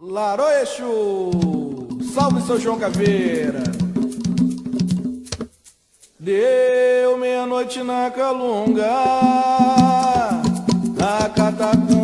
Laroeixo, salve seu João Caveira. Deu meia-noite na calunga, a catacumba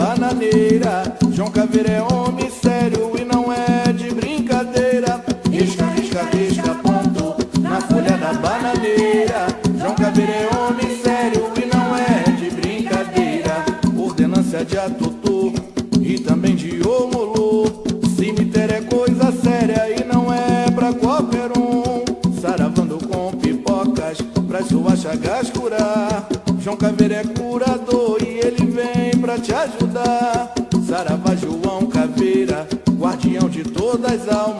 bananeira. João Caveira é homem sério e não é de brincadeira. Risca, risca, risca, ponto. Na folha da bananeira. João Caveira é homem sério e não é de brincadeira. Ordenância de atutor e também de homolô. Cemitério é coisa séria e não é pra qualquer um. Saravando com pipocas pra suas chagas curar. João Caveira é curador e pra te ajudar. Saravá João Caveira, guardião de todas as almas.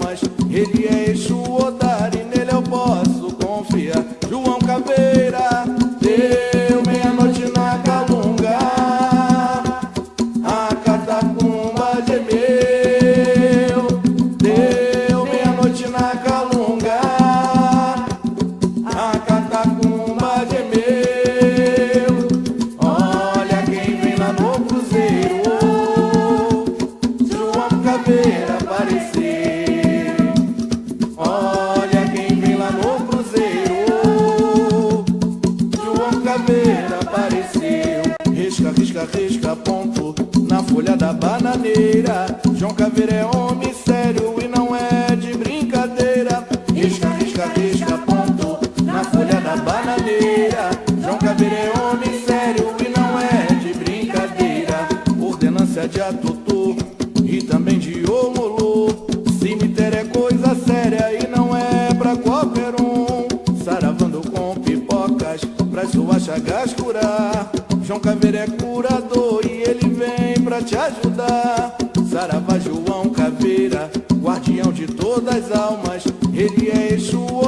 Risca, risca, ponto. Na folha da bananeira. João Caveira é homem sério e não é de brincadeira. Risca, risca, risca, ponto. Na folha da bananeira. João Caveira é homem sério e não é de brincadeira. Ordenância de atutor e também de Omolu. Cemitério é coisa séria e não é pra qualquer um. Saravando com pipocas pra suas chagas curar. João Caveira é curador te ajudar. Saravá João Caveira, guardião de todas as almas. Ele é Exu